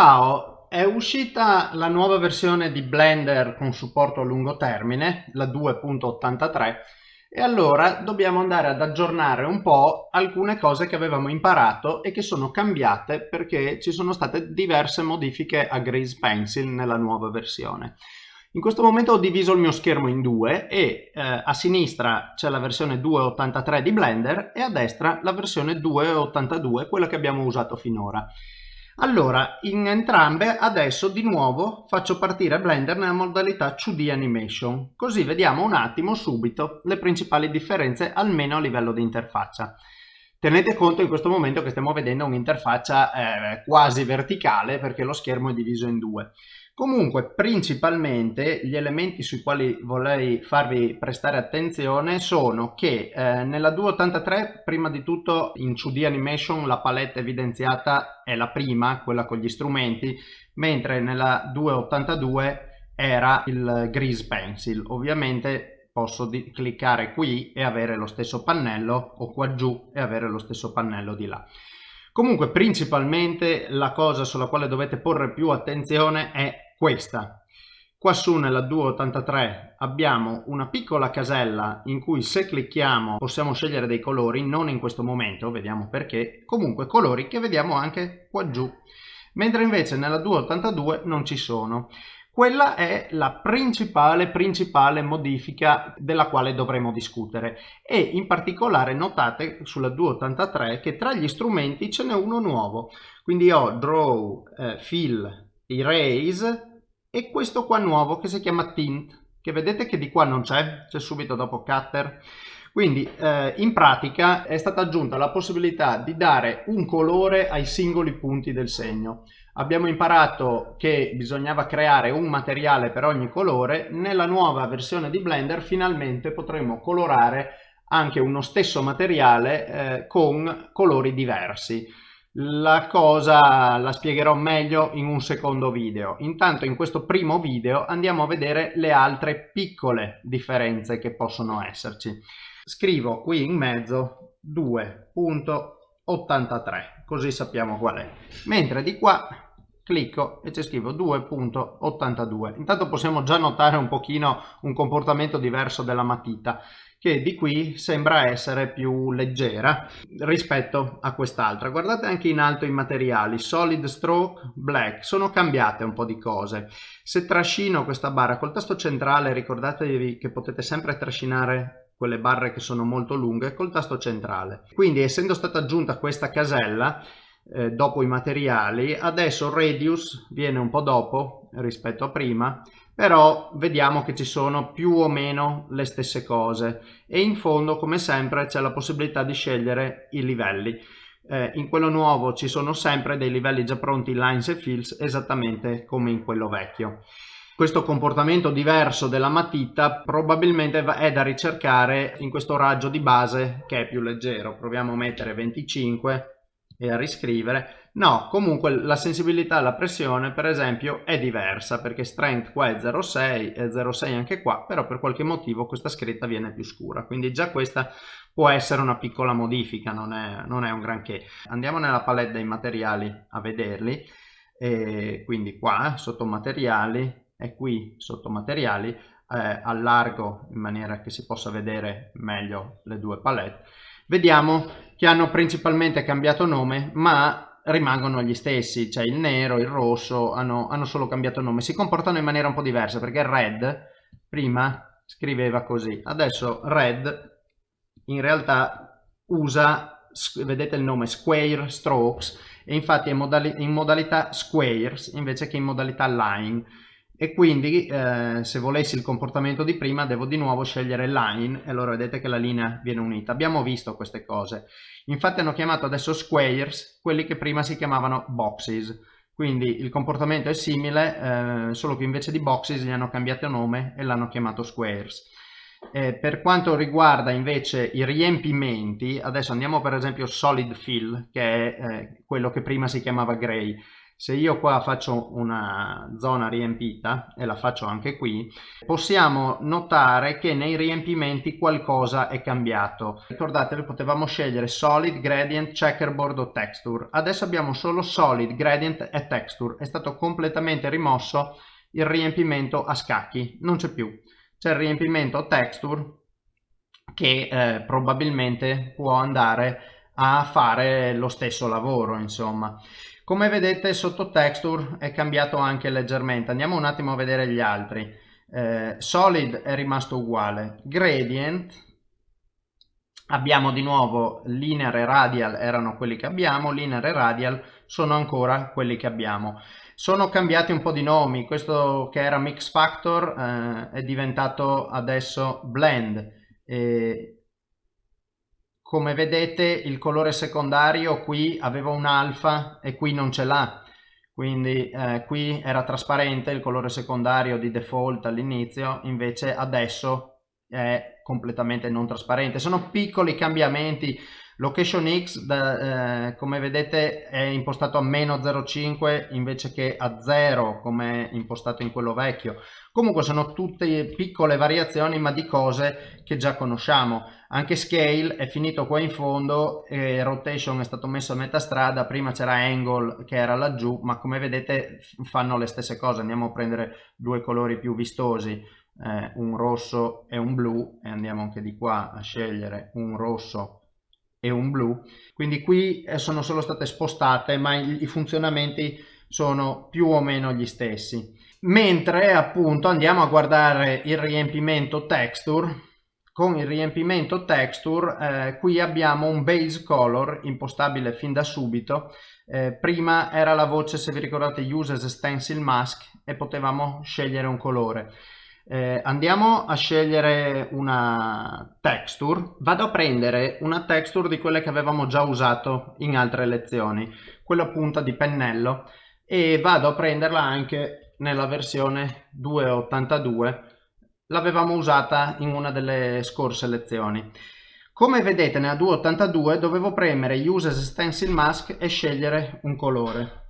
Ciao, è uscita la nuova versione di Blender con supporto a lungo termine, la 2.83, e allora dobbiamo andare ad aggiornare un po' alcune cose che avevamo imparato e che sono cambiate perché ci sono state diverse modifiche a Grease Pencil nella nuova versione. In questo momento ho diviso il mio schermo in due e eh, a sinistra c'è la versione 2.83 di Blender e a destra la versione 2.82, quella che abbiamo usato finora. Allora, in entrambe adesso di nuovo faccio partire Blender nella modalità 2D Animation, così vediamo un attimo subito le principali differenze almeno a livello di interfaccia. Tenete conto in questo momento che stiamo vedendo un'interfaccia eh, quasi verticale perché lo schermo è diviso in due. Comunque, principalmente, gli elementi sui quali vorrei farvi prestare attenzione sono che eh, nella 283, prima di tutto in 2D Animation la palette evidenziata è la prima, quella con gli strumenti, mentre nella 282 era il Grease Pencil. Ovviamente posso cliccare qui e avere lo stesso pannello o qua giù e avere lo stesso pannello di là. Comunque principalmente la cosa sulla quale dovete porre più attenzione è questa. Qua su nella 283 abbiamo una piccola casella in cui se clicchiamo possiamo scegliere dei colori, non in questo momento, vediamo perché, comunque colori che vediamo anche qua giù, mentre invece nella 282 non ci sono. Quella è la principale, principale modifica della quale dovremo discutere e in particolare notate sulla 283 che tra gli strumenti ce n'è uno nuovo, quindi ho Draw, eh, Fill, Erase e questo qua nuovo che si chiama tint che vedete che di qua non c'è c'è subito dopo cutter. Quindi eh, in pratica è stata aggiunta la possibilità di dare un colore ai singoli punti del segno. Abbiamo imparato che bisognava creare un materiale per ogni colore. Nella nuova versione di Blender finalmente potremo colorare anche uno stesso materiale eh, con colori diversi la cosa la spiegherò meglio in un secondo video. Intanto in questo primo video andiamo a vedere le altre piccole differenze che possono esserci. Scrivo qui in mezzo 2.83 così sappiamo qual è. Mentre di qua clicco e ci scrivo 2.82. Intanto possiamo già notare un pochino un comportamento diverso della matita che di qui sembra essere più leggera rispetto a quest'altra. Guardate anche in alto i materiali, solid stroke, black, sono cambiate un po' di cose. Se trascino questa barra col tasto centrale, ricordatevi che potete sempre trascinare quelle barre che sono molto lunghe col tasto centrale. Quindi essendo stata aggiunta questa casella, eh, dopo i materiali, adesso radius viene un po' dopo rispetto a prima però vediamo che ci sono più o meno le stesse cose. E in fondo come sempre c'è la possibilità di scegliere i livelli. Eh, in quello nuovo ci sono sempre dei livelli già pronti lines e fills esattamente come in quello vecchio. Questo comportamento diverso della matita probabilmente è da ricercare in questo raggio di base che è più leggero. Proviamo a mettere 25 e a riscrivere. No comunque la sensibilità alla pressione per esempio è diversa perché strength qua è 0,6 e 0,6 anche qua però per qualche motivo questa scritta viene più scura. Quindi già questa può essere una piccola modifica non è, non è un granché. Andiamo nella palette dei materiali a vederli. E quindi qua sotto materiali e qui sotto materiali eh, allargo in maniera che si possa vedere meglio le due palette. Vediamo che hanno principalmente cambiato nome ma rimangono gli stessi, cioè il nero, il rosso, hanno, hanno solo cambiato nome, si comportano in maniera un po' diversa perché red prima scriveva così, adesso red in realtà usa, vedete il nome, square strokes e infatti è in modalità squares invece che in modalità line e quindi eh, se volessi il comportamento di prima devo di nuovo scegliere line e allora vedete che la linea viene unita. Abbiamo visto queste cose. Infatti hanno chiamato adesso squares quelli che prima si chiamavano boxes. Quindi il comportamento è simile, eh, solo che invece di boxes gli hanno cambiato nome e l'hanno chiamato squares. Eh, per quanto riguarda invece i riempimenti, adesso andiamo per esempio solid fill, che è eh, quello che prima si chiamava gray se io qua faccio una zona riempita e la faccio anche qui possiamo notare che nei riempimenti qualcosa è cambiato. Ricordatevi potevamo scegliere solid gradient checkerboard o texture. Adesso abbiamo solo solid gradient e texture. È stato completamente rimosso il riempimento a scacchi. Non c'è più. C'è il riempimento texture che eh, probabilmente può andare a fare lo stesso lavoro insomma come vedete sotto texture è cambiato anche leggermente. Andiamo un attimo a vedere gli altri. Eh, solid è rimasto uguale. Gradient abbiamo di nuovo linear e radial erano quelli che abbiamo, linear e radial sono ancora quelli che abbiamo. Sono cambiati un po' di nomi, questo che era mix factor eh, è diventato adesso blend. Eh, come vedete il colore secondario qui aveva un alfa e qui non ce l'ha. Quindi eh, qui era trasparente il colore secondario di default all'inizio invece adesso è completamente non trasparente. Sono piccoli cambiamenti location x da, eh, come vedete è impostato a meno 0,5 invece che a 0 come impostato in quello vecchio. Comunque sono tutte piccole variazioni ma di cose che già conosciamo. Anche scale è finito qua in fondo e rotation è stato messo a metà strada. Prima c'era angle che era laggiù ma come vedete fanno le stesse cose. Andiamo a prendere due colori più vistosi eh, un rosso e un blu e andiamo anche di qua a scegliere un rosso e un blu. Quindi qui eh, sono solo state spostate ma i funzionamenti sono più o meno gli stessi. Mentre appunto andiamo a guardare il riempimento texture. Con il riempimento texture eh, qui abbiamo un base color impostabile fin da subito. Eh, prima era la voce se vi ricordate use as stencil mask e potevamo scegliere un colore eh, andiamo a scegliere una texture vado a prendere una texture di quelle che avevamo già usato in altre lezioni quella punta di pennello e vado a prenderla anche nella versione 282 l'avevamo usata in una delle scorse lezioni. Come vedete nella 282 dovevo premere Use Stencil Mask e scegliere un colore.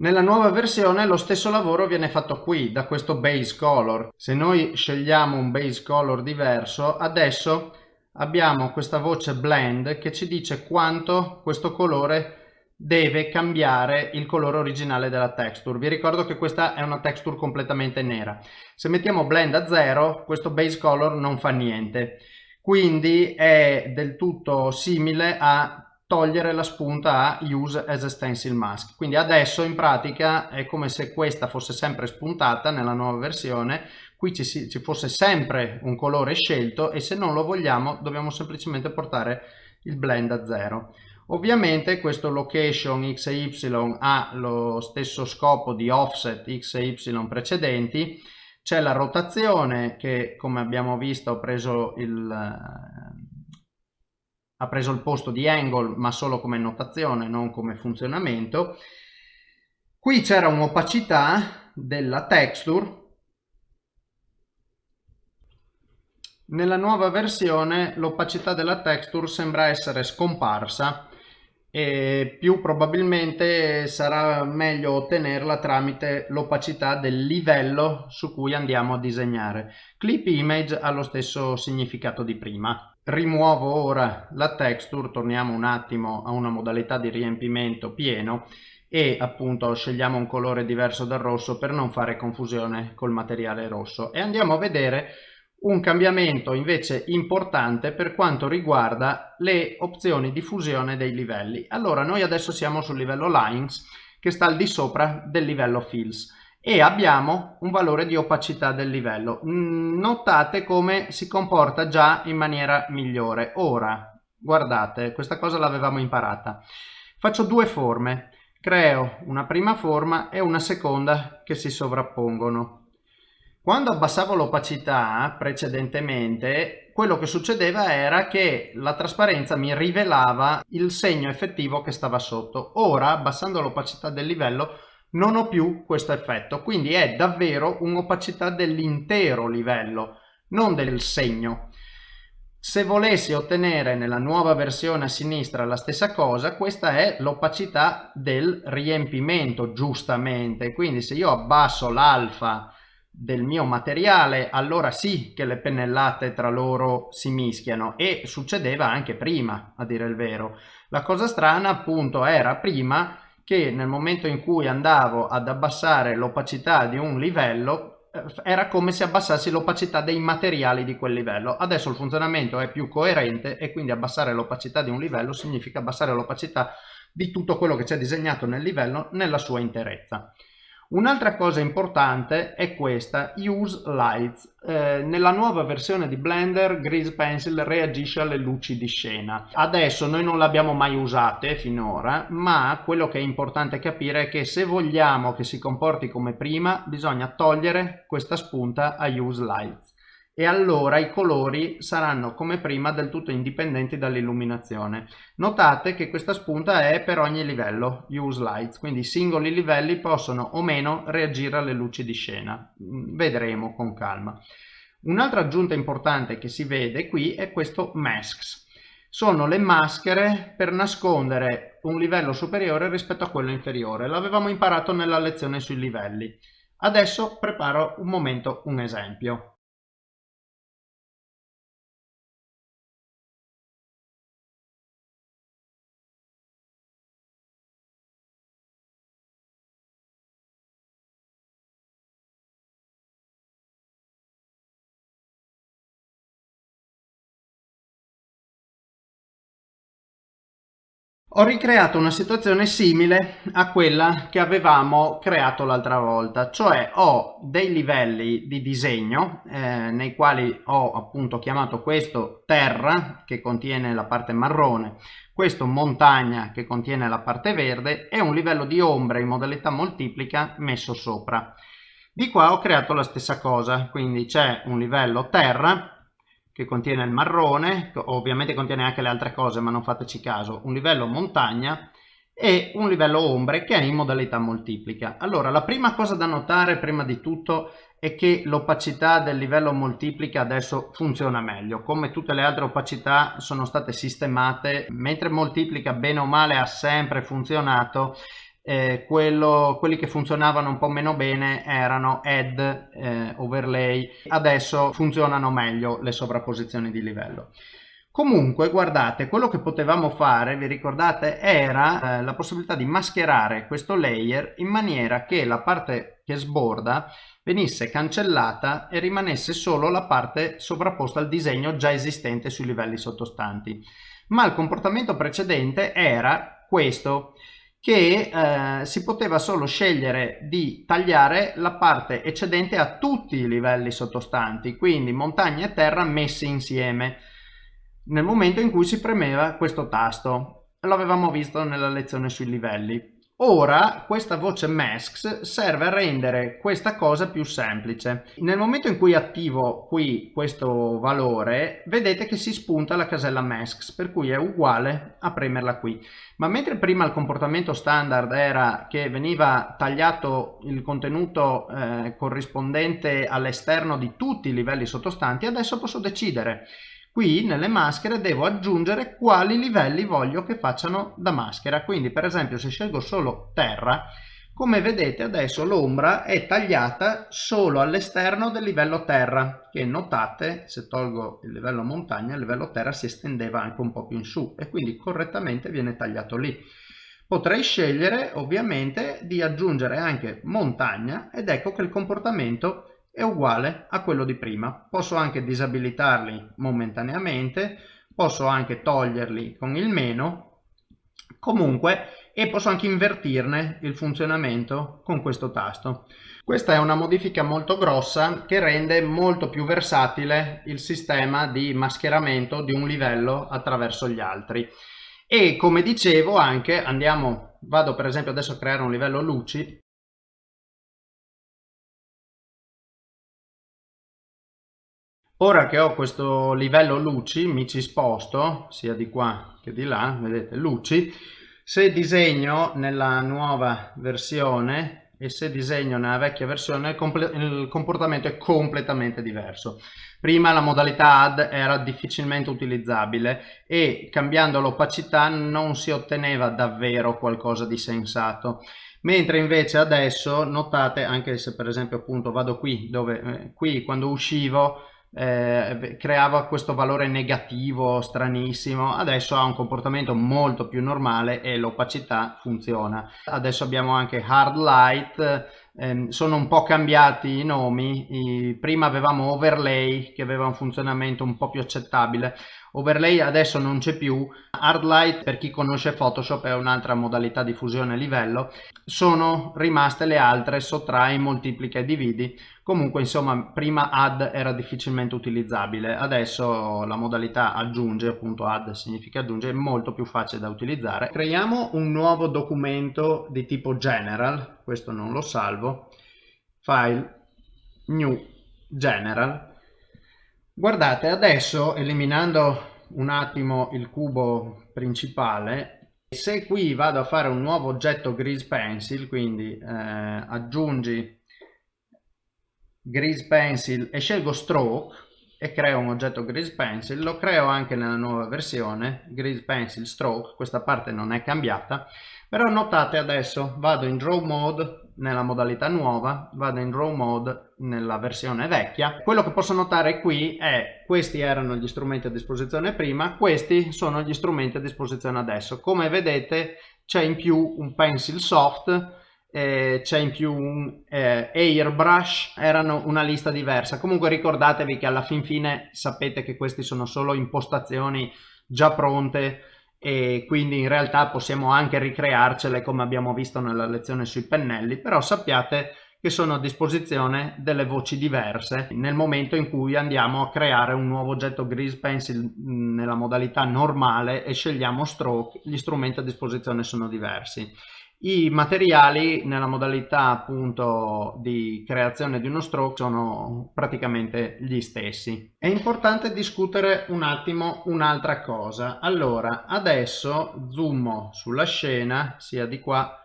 Nella nuova versione lo stesso lavoro viene fatto qui, da questo base color. Se noi scegliamo un base color diverso, adesso abbiamo questa voce blend che ci dice quanto questo colore deve cambiare il colore originale della texture. Vi ricordo che questa è una texture completamente nera. Se mettiamo blend a 0, questo base color non fa niente. Quindi è del tutto simile a togliere la spunta a use as a stencil mask. Quindi adesso in pratica è come se questa fosse sempre spuntata nella nuova versione, qui ci, ci fosse sempre un colore scelto e se non lo vogliamo dobbiamo semplicemente portare il blend a 0. Ovviamente questo location x e y ha lo stesso scopo di offset x e y precedenti, c'è la rotazione che come abbiamo visto ha preso il, ha preso il posto di angle ma solo come notazione non come funzionamento. Qui c'era un'opacità della texture Nella nuova versione l'opacità della texture sembra essere scomparsa e più probabilmente sarà meglio ottenerla tramite l'opacità del livello su cui andiamo a disegnare. Clip image ha lo stesso significato di prima. Rimuovo ora la texture, torniamo un attimo a una modalità di riempimento pieno e appunto scegliamo un colore diverso dal rosso per non fare confusione col materiale rosso e andiamo a vedere un cambiamento invece importante per quanto riguarda le opzioni di fusione dei livelli. Allora noi adesso siamo sul livello Lines che sta al di sopra del livello Fills e abbiamo un valore di opacità del livello. Mm, notate come si comporta già in maniera migliore. Ora, guardate, questa cosa l'avevamo imparata. Faccio due forme, creo una prima forma e una seconda che si sovrappongono. Quando abbassavo l'opacità precedentemente, quello che succedeva era che la trasparenza mi rivelava il segno effettivo che stava sotto. Ora, abbassando l'opacità del livello, non ho più questo effetto, quindi è davvero un'opacità dell'intero livello, non del segno. Se volessi ottenere nella nuova versione a sinistra la stessa cosa, questa è l'opacità del riempimento, giustamente. Quindi se io abbasso l'alfa del mio materiale, allora sì che le pennellate tra loro si mischiano e succedeva anche prima, a dire il vero. La cosa strana appunto era prima che nel momento in cui andavo ad abbassare l'opacità di un livello eh, era come se abbassassi l'opacità dei materiali di quel livello. Adesso il funzionamento è più coerente e quindi abbassare l'opacità di un livello significa abbassare l'opacità di tutto quello che c'è disegnato nel livello nella sua interezza. Un'altra cosa importante è questa, Use Lights. Eh, nella nuova versione di Blender Grease Pencil reagisce alle luci di scena. Adesso noi non le abbiamo mai usate finora, ma quello che è importante capire è che se vogliamo che si comporti come prima, bisogna togliere questa spunta a Use Lights e allora i colori saranno come prima del tutto indipendenti dall'illuminazione. Notate che questa spunta è per ogni livello, use lights, quindi i singoli livelli possono o meno reagire alle luci di scena. Mm, vedremo con calma. Un'altra aggiunta importante che si vede qui è questo masks. Sono le maschere per nascondere un livello superiore rispetto a quello inferiore. L'avevamo imparato nella lezione sui livelli. Adesso preparo un momento un esempio. Ho ricreato una situazione simile a quella che avevamo creato l'altra volta, cioè ho dei livelli di disegno eh, nei quali ho appunto chiamato questo terra che contiene la parte marrone, questo montagna che contiene la parte verde e un livello di ombre in modalità moltiplica messo sopra. Di qua ho creato la stessa cosa, quindi c'è un livello terra che contiene il marrone, ovviamente contiene anche le altre cose ma non fateci caso, un livello montagna e un livello ombre che è in modalità moltiplica. Allora la prima cosa da notare prima di tutto è che l'opacità del livello moltiplica adesso funziona meglio, come tutte le altre opacità sono state sistemate, mentre moltiplica bene o male ha sempre funzionato, eh, quello, quelli che funzionavano un po' meno bene erano add, eh, overlay, adesso funzionano meglio le sovrapposizioni di livello. Comunque, guardate, quello che potevamo fare, vi ricordate, era eh, la possibilità di mascherare questo layer in maniera che la parte che sborda venisse cancellata e rimanesse solo la parte sovrapposta al disegno già esistente sui livelli sottostanti. Ma il comportamento precedente era questo, che eh, si poteva solo scegliere di tagliare la parte eccedente a tutti i livelli sottostanti, quindi montagna e terra messi insieme, nel momento in cui si premeva questo tasto. L'avevamo visto nella lezione sui livelli. Ora questa voce masks serve a rendere questa cosa più semplice. Nel momento in cui attivo qui questo valore vedete che si spunta la casella masks per cui è uguale a premerla qui. Ma mentre prima il comportamento standard era che veniva tagliato il contenuto eh, corrispondente all'esterno di tutti i livelli sottostanti adesso posso decidere Qui nelle maschere devo aggiungere quali livelli voglio che facciano da maschera. Quindi per esempio se scelgo solo terra, come vedete adesso l'ombra è tagliata solo all'esterno del livello terra, che notate se tolgo il livello montagna, il livello terra si estendeva anche un po' più in su e quindi correttamente viene tagliato lì. Potrei scegliere ovviamente di aggiungere anche montagna ed ecco che il comportamento è uguale a quello di prima. Posso anche disabilitarli momentaneamente, posso anche toglierli con il meno, comunque, e posso anche invertirne il funzionamento con questo tasto. Questa è una modifica molto grossa che rende molto più versatile il sistema di mascheramento di un livello attraverso gli altri. E come dicevo anche, andiamo, vado per esempio adesso a creare un livello luci, Ora che ho questo livello luci mi ci sposto sia di qua che di là, vedete luci, se disegno nella nuova versione e se disegno nella vecchia versione il comportamento è completamente diverso. Prima la modalità add era difficilmente utilizzabile e cambiando l'opacità non si otteneva davvero qualcosa di sensato mentre invece adesso notate anche se per esempio appunto vado qui dove eh, qui quando uscivo eh, creava questo valore negativo stranissimo. Adesso ha un comportamento molto più normale e l'opacità funziona. Adesso abbiamo anche hard light. Ehm, sono un po' cambiati i nomi. Prima avevamo overlay che aveva un funzionamento un po' più accettabile overlay adesso non c'è più. Hard light per chi conosce photoshop è un'altra modalità di fusione livello. Sono rimaste le altre sottrai moltiplica e dividi. Comunque insomma prima add era difficilmente utilizzabile. Adesso la modalità aggiunge appunto add significa aggiunge è molto più facile da utilizzare. Creiamo un nuovo documento di tipo general questo non lo salvo. File new general guardate adesso eliminando un attimo il cubo principale se qui vado a fare un nuovo oggetto grease pencil quindi eh, aggiungi grease pencil e scelgo stroke e creo un oggetto grease pencil lo creo anche nella nuova versione grease pencil stroke questa parte non è cambiata però notate adesso vado in draw mode nella modalità nuova vado in draw mode nella versione vecchia. Quello che posso notare qui è questi erano gli strumenti a disposizione prima questi sono gli strumenti a disposizione adesso. Come vedete c'è in più un pencil soft eh, c'è in più un eh, airbrush erano una lista diversa. Comunque ricordatevi che alla fin fine sapete che questi sono solo impostazioni già pronte e quindi in realtà possiamo anche ricrearcele come abbiamo visto nella lezione sui pennelli però sappiate che sono a disposizione delle voci diverse nel momento in cui andiamo a creare un nuovo oggetto Grease Pencil nella modalità normale e scegliamo stroke gli strumenti a disposizione sono diversi i materiali nella modalità appunto di creazione di uno stroke sono praticamente gli stessi. È importante discutere un attimo un'altra cosa. Allora, adesso zoom sulla scena, sia di qua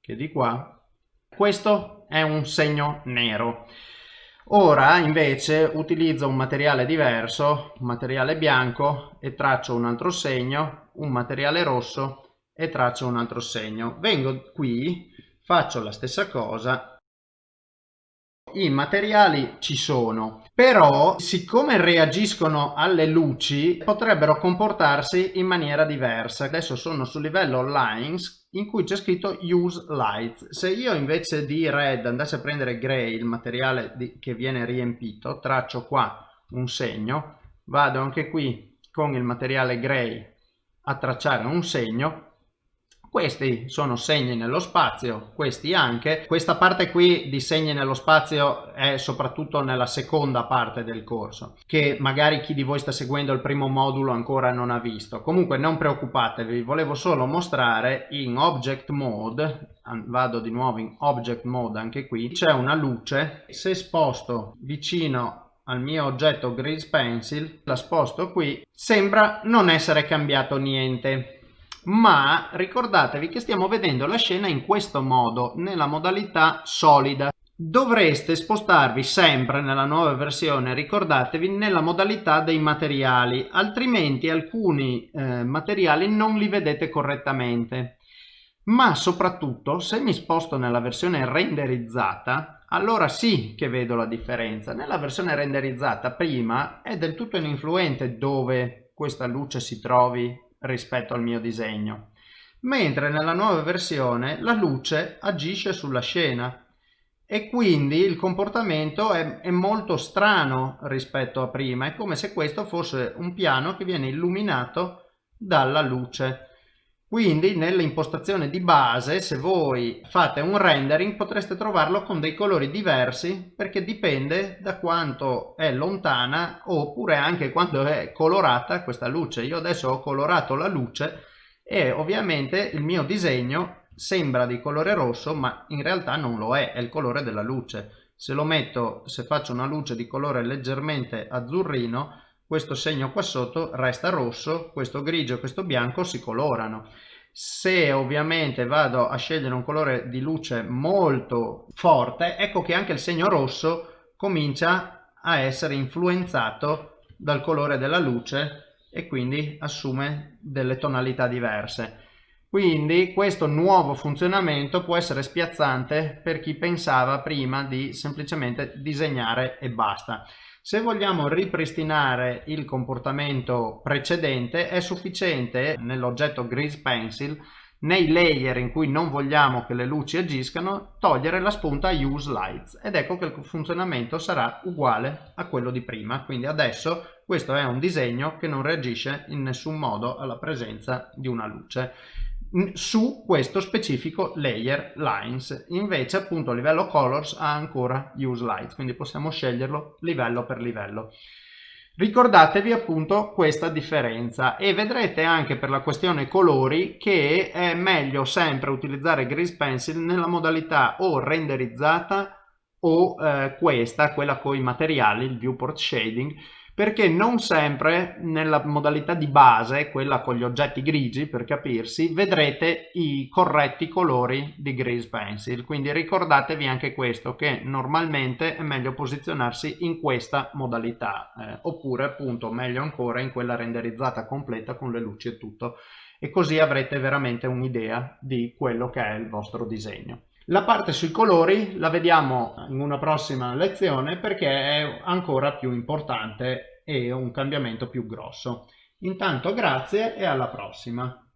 che di qua. Questo è un segno nero. Ora invece utilizzo un materiale diverso, un materiale bianco e traccio un altro segno, un materiale rosso e traccio un altro segno. Vengo qui, faccio la stessa cosa. I materiali ci sono però siccome reagiscono alle luci potrebbero comportarsi in maniera diversa. Adesso sono sul livello lines in cui c'è scritto use light se io invece di red andassi a prendere gray il materiale di, che viene riempito traccio qua un segno. Vado anche qui con il materiale gray a tracciare un segno questi sono segni nello spazio, questi anche. Questa parte qui di segni nello spazio è soprattutto nella seconda parte del corso, che magari chi di voi sta seguendo il primo modulo ancora non ha visto. Comunque non preoccupatevi, volevo solo mostrare in Object Mode, vado di nuovo in Object Mode anche qui, c'è una luce. Se sposto vicino al mio oggetto Grease Pencil, la sposto qui, sembra non essere cambiato niente ma ricordatevi che stiamo vedendo la scena in questo modo, nella modalità solida. Dovreste spostarvi sempre nella nuova versione, ricordatevi, nella modalità dei materiali, altrimenti alcuni eh, materiali non li vedete correttamente. Ma soprattutto, se mi sposto nella versione renderizzata, allora sì che vedo la differenza. Nella versione renderizzata prima è del tutto ininfluente dove questa luce si trovi rispetto al mio disegno, mentre nella nuova versione la luce agisce sulla scena e quindi il comportamento è, è, molto strano rispetto a prima, è come se questo fosse un piano che viene illuminato dalla luce. Quindi nell'impostazione di base, se voi fate un rendering, potreste trovarlo con dei colori diversi perché dipende da quanto è lontana oppure anche quanto è colorata questa luce. Io adesso ho colorato la luce e ovviamente il mio disegno sembra di colore rosso ma in realtà non lo è, è il colore della luce. Se lo metto, se faccio una luce di colore leggermente azzurrino, questo segno qua sotto resta rosso, questo grigio e questo bianco si colorano. se ovviamente vado a scegliere un colore di luce molto forte ecco che anche il segno rosso comincia a essere influenzato dal colore della luce e quindi assume delle tonalità diverse quindi questo nuovo funzionamento può essere spiazzante per chi pensava prima di semplicemente disegnare e basta se vogliamo ripristinare il comportamento precedente è sufficiente nell'oggetto Grease Pencil nei layer in cui non vogliamo che le luci agiscano togliere la spunta Use Lights. Ed ecco che il funzionamento sarà uguale a quello di prima. Quindi adesso questo è un disegno che non reagisce in nessun modo alla presenza di una luce su questo specifico layer lines. Invece appunto a livello colors ha ancora use lights quindi possiamo sceglierlo livello per livello. Ricordatevi appunto questa differenza e vedrete anche per la questione colori che è meglio sempre utilizzare grease pencil nella modalità o renderizzata o eh, questa quella con i materiali il viewport shading perché non sempre nella modalità di base, quella con gli oggetti grigi per capirsi, vedrete i corretti colori di Grease Pencil, quindi ricordatevi anche questo che normalmente è meglio posizionarsi in questa modalità eh, oppure appunto meglio ancora in quella renderizzata completa con le luci e tutto e così avrete veramente un'idea di quello che è il vostro disegno. La parte sui colori la vediamo in una prossima lezione perché è ancora più importante e un cambiamento più grosso. Intanto grazie e alla prossima.